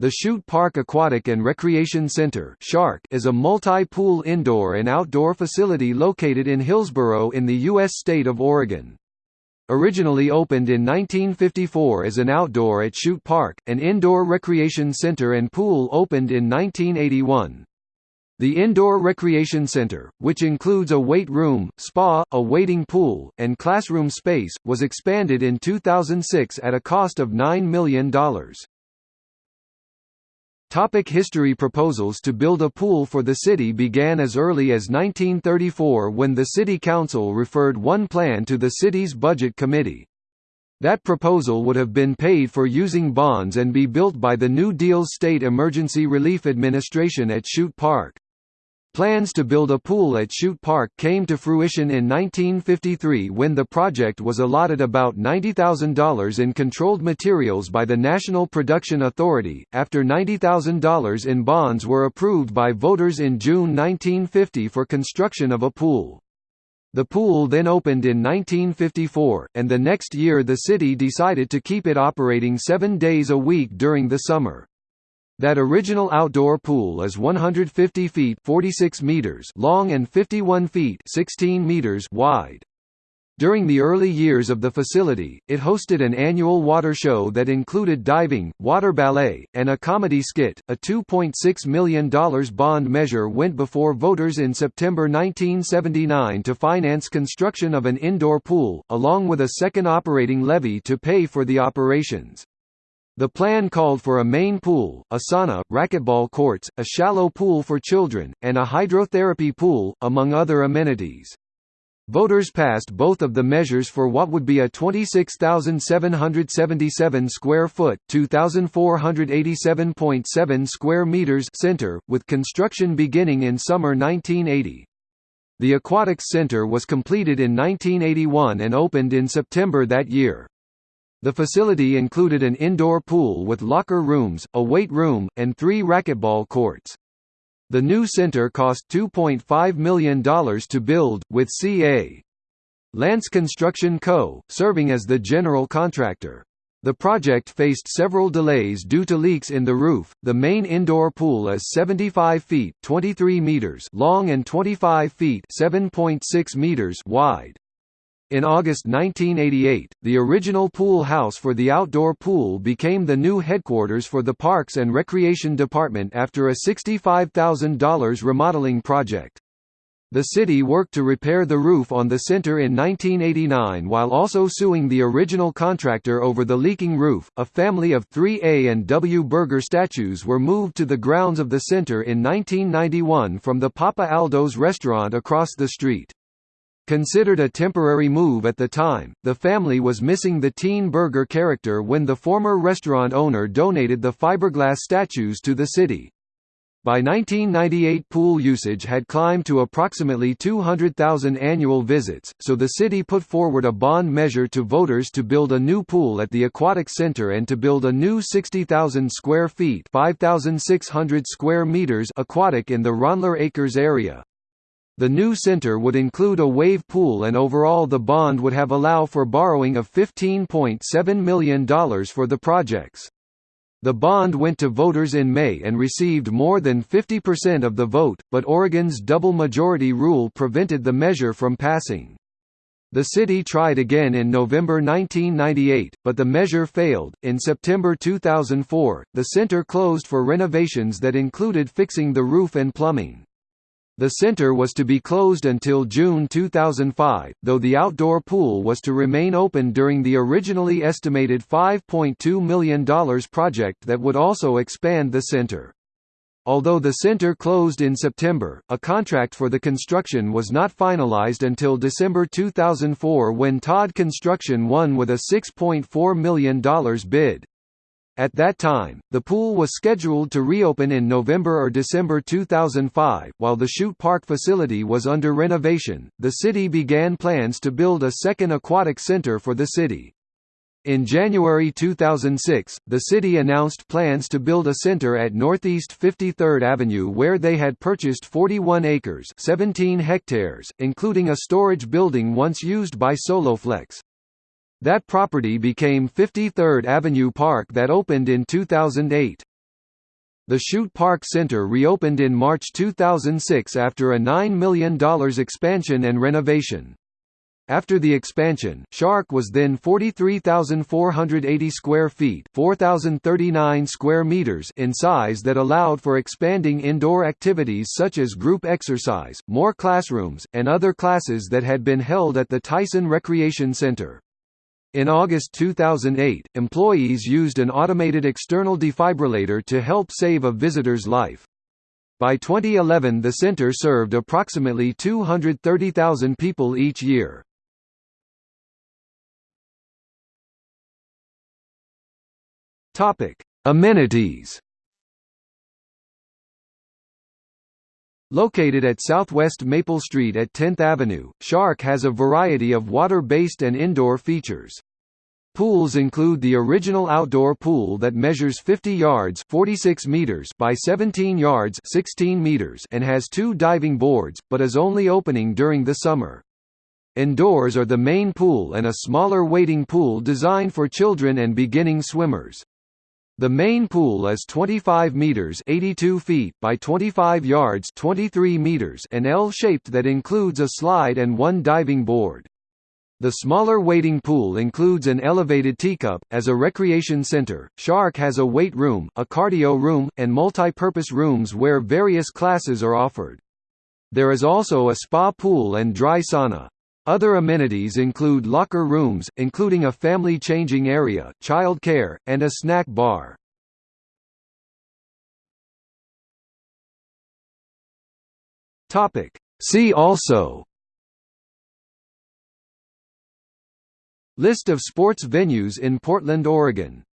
The Shute Park Aquatic and Recreation Center is a multi-pool indoor and outdoor facility located in Hillsboro in the U.S. state of Oregon. Originally opened in 1954 as an outdoor at Shute Park, an indoor recreation center and pool opened in 1981. The Indoor Recreation Center, which includes a weight room, spa, a waiting pool, and classroom space, was expanded in 2006 at a cost of $9 million. Topic history Proposals to build a pool for the city began as early as 1934 when the City Council referred one plan to the city's Budget Committee. That proposal would have been paid for using bonds and be built by the New Deal's State Emergency Relief Administration at Shute Park. Plans to build a pool at Shute Park came to fruition in 1953 when the project was allotted about $90,000 in controlled materials by the National Production Authority, after $90,000 in bonds were approved by voters in June 1950 for construction of a pool. The pool then opened in 1954, and the next year the city decided to keep it operating seven days a week during the summer. That original outdoor pool is 150 feet 46 meters long and 51 feet 16 meters wide. During the early years of the facility, it hosted an annual water show that included diving, water ballet, and a comedy skit. A $2.6 million bond measure went before voters in September 1979 to finance construction of an indoor pool, along with a second operating levy to pay for the operations. The plan called for a main pool, a sauna, racquetball courts, a shallow pool for children, and a hydrotherapy pool, among other amenities. Voters passed both of the measures for what would be a 26,777 square foot (2,487.7 square meters) center, with construction beginning in summer 1980. The Aquatics Center was completed in 1981 and opened in September that year. The facility included an indoor pool with locker rooms, a weight room, and three racquetball courts. The new center cost $2.5 million to build, with C.A. Lance Construction Co., serving as the general contractor. The project faced several delays due to leaks in the roof. The main indoor pool is 75 feet (23 meters) long and 25 feet (7.6 meters) wide. In August 1988, the original pool house for the outdoor pool became the new headquarters for the Parks and Recreation Department after a $65,000 remodeling project. The city worked to repair the roof on the center in 1989 while also suing the original contractor over the leaking roof. A family of three A and W Burger statues were moved to the grounds of the center in 1991 from the Papa Aldo's restaurant across the street. Considered a temporary move at the time, the family was missing the teen burger character when the former restaurant owner donated the fiberglass statues to the city. By 1998 pool usage had climbed to approximately 200,000 annual visits, so the city put forward a bond measure to voters to build a new pool at the Aquatic Center and to build a new 60,000 square feet 5,600 square meters aquatic in the Ronler Acres area. The new center would include a wave pool and overall the bond would have allow for borrowing of $15.7 million for the projects. The bond went to voters in May and received more than 50% of the vote, but Oregon's double majority rule prevented the measure from passing. The city tried again in November 1998, but the measure failed. In September 2004, the center closed for renovations that included fixing the roof and plumbing. The center was to be closed until June 2005, though the outdoor pool was to remain open during the originally estimated $5.2 million project that would also expand the center. Although the center closed in September, a contract for the construction was not finalized until December 2004 when Todd Construction won with a $6.4 million bid. At that time, the pool was scheduled to reopen in November or December 2005. While the Shute Park facility was under renovation, the city began plans to build a second aquatic center for the city. In January 2006, the city announced plans to build a center at Northeast 53rd Avenue where they had purchased 41 acres 17 hectares, including a storage building once used by Soloflex. That property became 53rd Avenue Park that opened in 2008. The Shute Park Center reopened in March 2006 after a $9 million expansion and renovation. After the expansion, SHARC was then 43,480 square feet, 4,039 square meters in size that allowed for expanding indoor activities such as group exercise, more classrooms, and other classes that had been held at the Tyson Recreation Center. In August 2008, employees used an automated external defibrillator to help save a visitor's life. By 2011 the center served approximately 230,000 people each year. Amenities. Located at Southwest Maple Street at 10th Avenue, SHARC has a variety of water-based and indoor features. Pools include the original outdoor pool that measures 50 yards 46 meters by 17 yards 16 meters and has two diving boards, but is only opening during the summer. Indoors are the main pool and a smaller wading pool designed for children and beginning swimmers. The main pool is 25 meters (82 feet) by 25 yards (23 meters) and L-shaped that includes a slide and one diving board. The smaller wading pool includes an elevated teacup. As a recreation center, SHARC has a weight room, a cardio room, and multi-purpose rooms where various classes are offered. There is also a spa pool and dry sauna. Other amenities include locker rooms, including a family changing area, child care, and a snack bar. See also. List of sports venues in Portland, Oregon